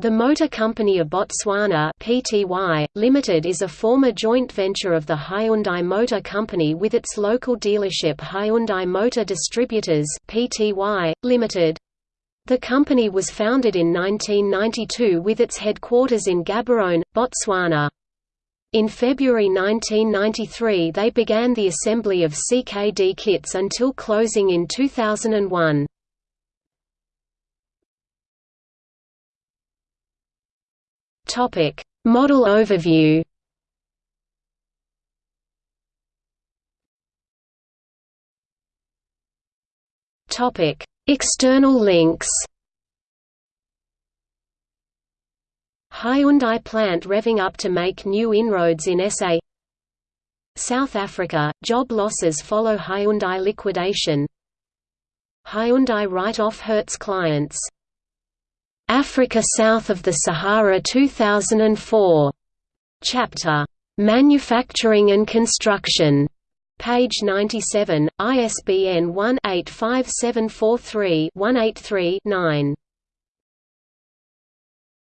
The Motor Company of Botswana Pty, Limited is a former joint venture of the Hyundai Motor Company with its local dealership Hyundai Motor Distributors Pty, Limited. The company was founded in 1992 with its headquarters in Gaborone, Botswana. In February 1993 they began the assembly of CKD kits until closing in 2001. Topic: Model overview. Topic: External links. Hyundai plant revving up to make new inroads in SA South Africa, job losses follow Hyundai liquidation. Hyundai write-off hurts clients Africa South of the Sahara 2004. Chapter, "'Manufacturing and Construction' Page 97, ISBN 1-85743-183-9.